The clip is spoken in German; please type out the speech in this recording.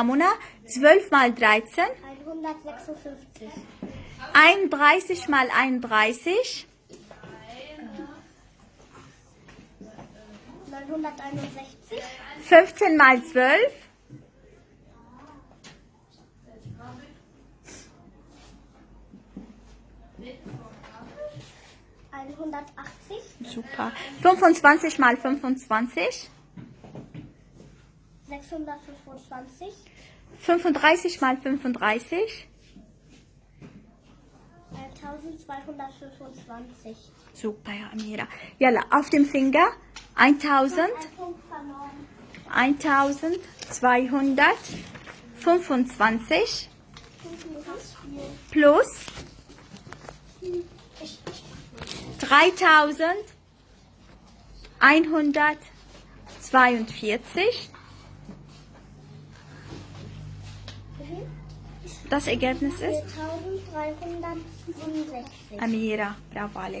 Ramona, 12 mal 13, 156. 31 mal 31, 961. 15 mal 12, einhundertachtzig, super, 25 mal 25, sechshundertfünfundzwanzig, 35 mal 35, eintausendzweihundertfünfundzwanzig. super, ja, Amira. Yalla, auf dem Finger, 1000, Ein Punkt verloren. 1225 Plus plus vier. 3142. Das Ergebnis ist 4367. Amira, bravo Alex.